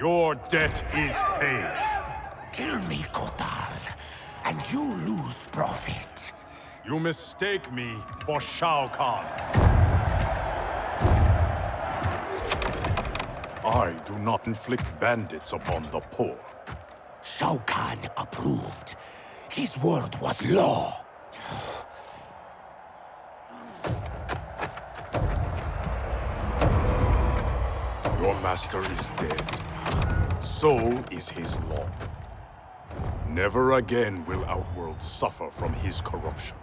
Your debt is paid. Kill me, Kotal, and you lose profit. You mistake me for Shao Kahn. I do not inflict bandits upon the poor. Shao Kahn approved. His word was law. Your master is dead. So is his law. Never again will Outworld suffer from his corruption.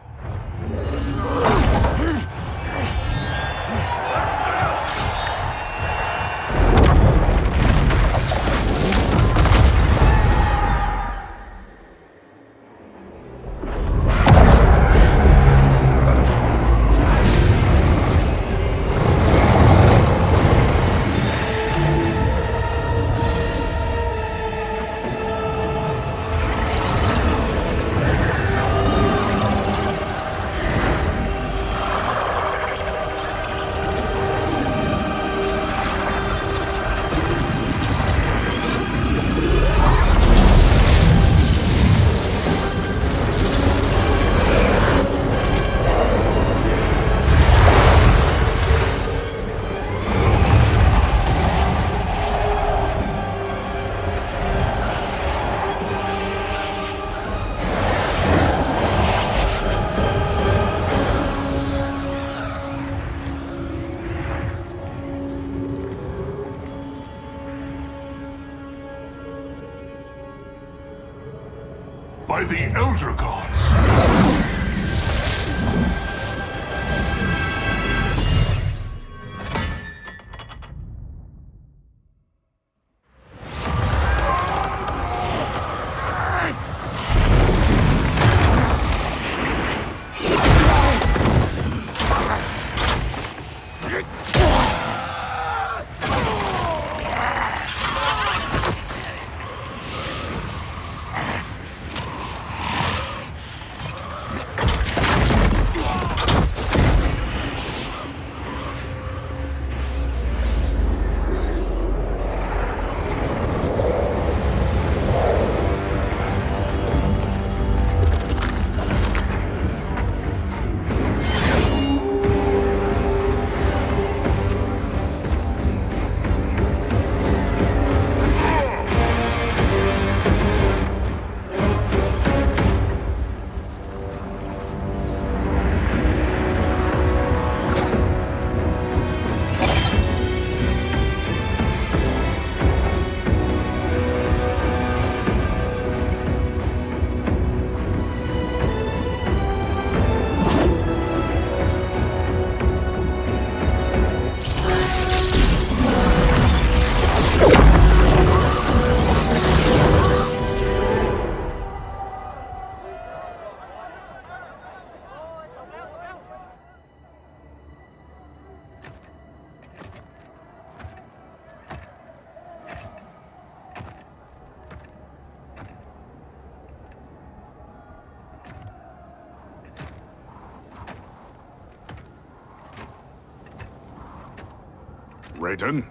Raiden?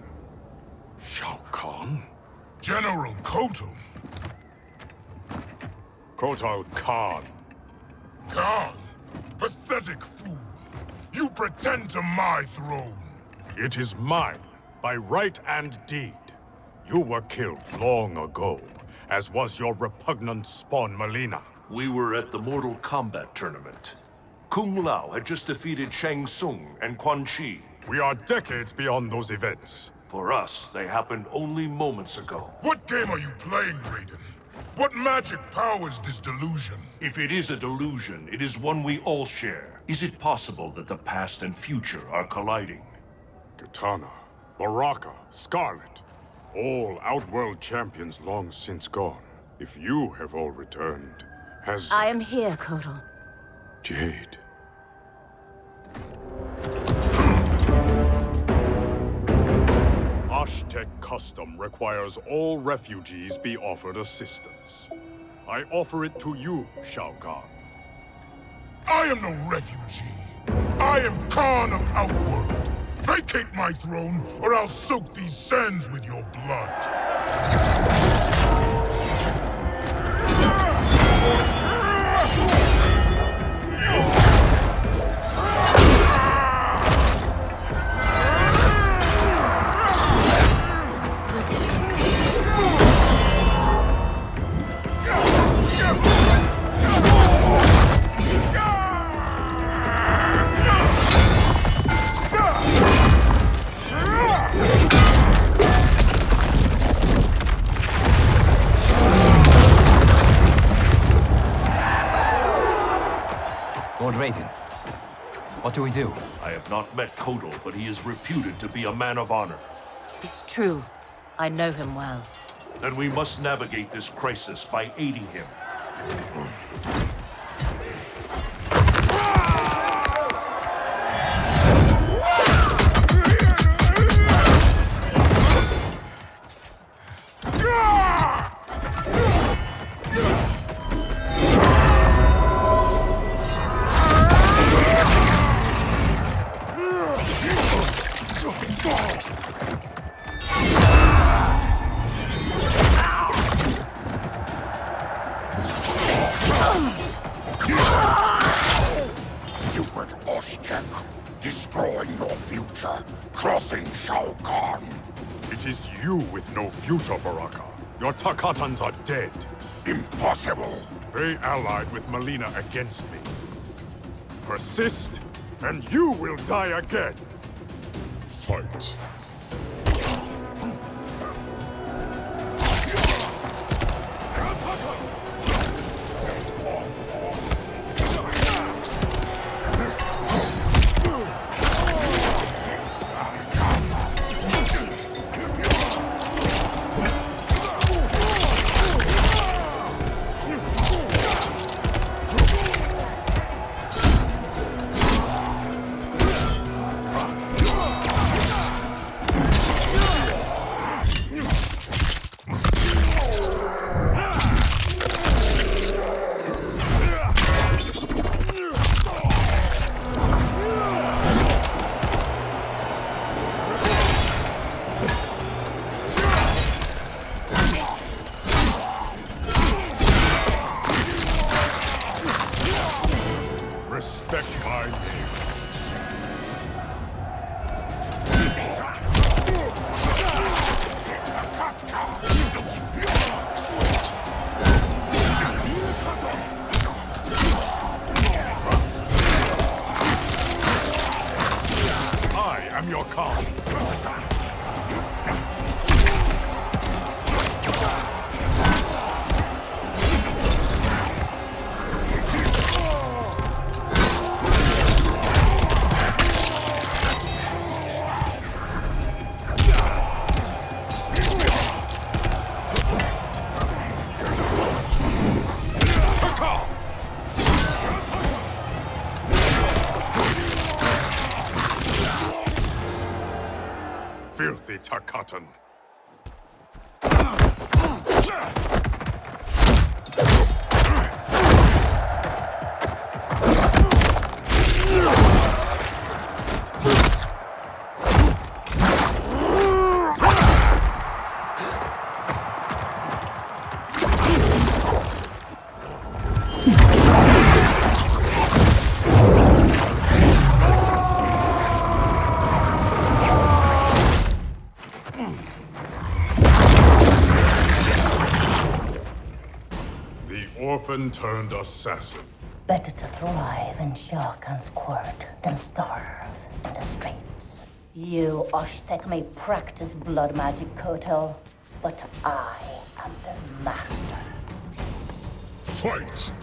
Shao Kahn? General Kotal! Kotal Khan. Khan! Pathetic fool! You pretend to my throne! It is mine, by right and deed. You were killed long ago, as was your repugnant spawn Mileena. We were at the Mortal Kombat tournament. Kung Lao had just defeated Shang Tsung and Quan Chi. We are decades beyond those events. For us, they happened only moments ago. What game are you playing, Raiden? What magic powers this delusion? If it is a delusion, it is one we all share. Is it possible that the past and future are colliding? Kitana, Baraka, Skarlet. All Outworld champions long since gone. If you have all returned, has... I am here, Kotal. Jade. Osh-Tekk custom requires all refugees be offered assistance. I offer it to you, Shao Kahn. I am no refugee. I am Khan of Outworld. Vacate my throne, or I'll soak these sands with your blood. Not met Kotal, but he is reputed to be a man of honor. It's true. I know him well. Then we must navigate this crisis by aiding him. Stupid Osh-Tekk, destroying your future, crossing Shao Kahn. It is you with no future, Baraka. Your Tarkatans are dead. Impossible. They allied with Mileena against me. Persist, and you will die again. Fight. Respect my name. Orphan turned assassin. Better to thrive and shark and squirt than starve in the streets. You, Osh-Tekk, may practice blood magic, Kotal, but I am the master. Fight!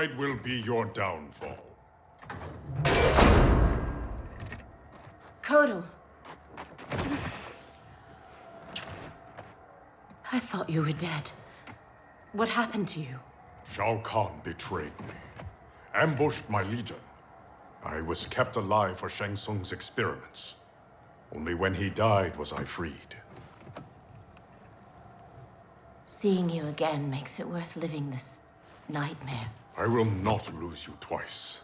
Pride will be your downfall. Kotal. I thought you were dead. What happened to you? Shao Kahn betrayed me, ambushed my legion. I was kept alive for Shang Tsung's experiments. Only when he died was I freed. Seeing you again makes it worth living this nightmare. I will not lose you twice.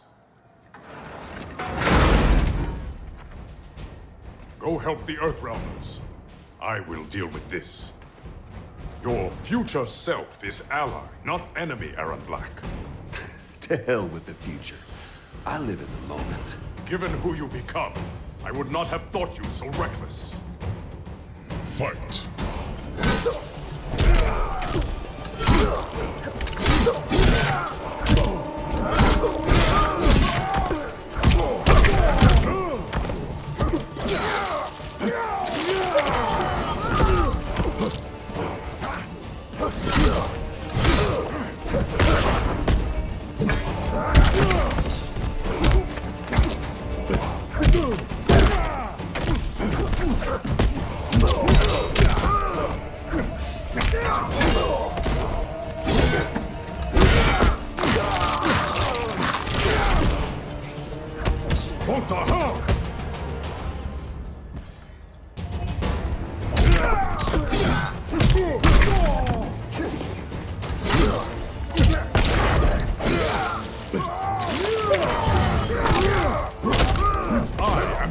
Go help the Earthrealmers. I will deal with this. Your future self is ally, not enemy, Erron Black. To hell with the future. I live in the moment. Given who you become, I would not have thought you so reckless. Fight. What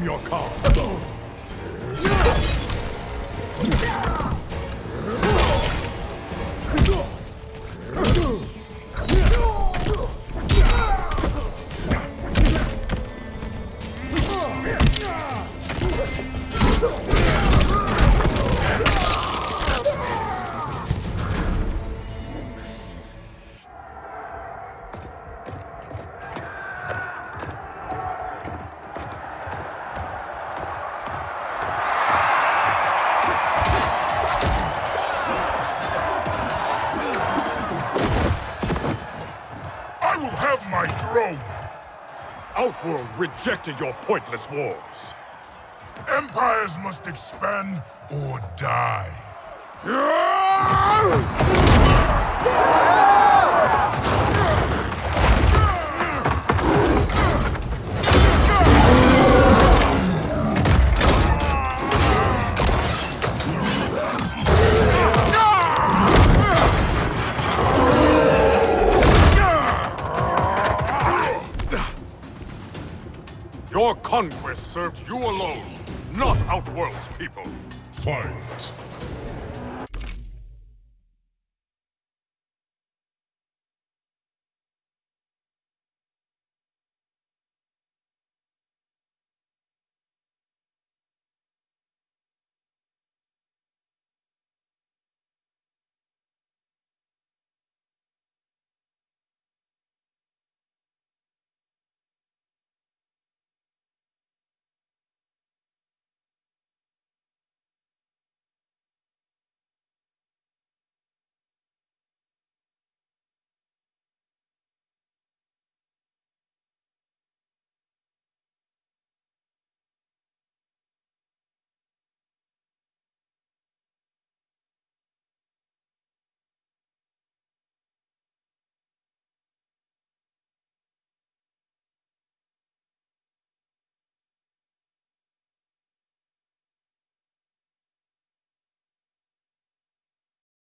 your Khan. Outworld rejected your pointless wars. Empires must expand or die. served you alone, not Outworld's people. Fight!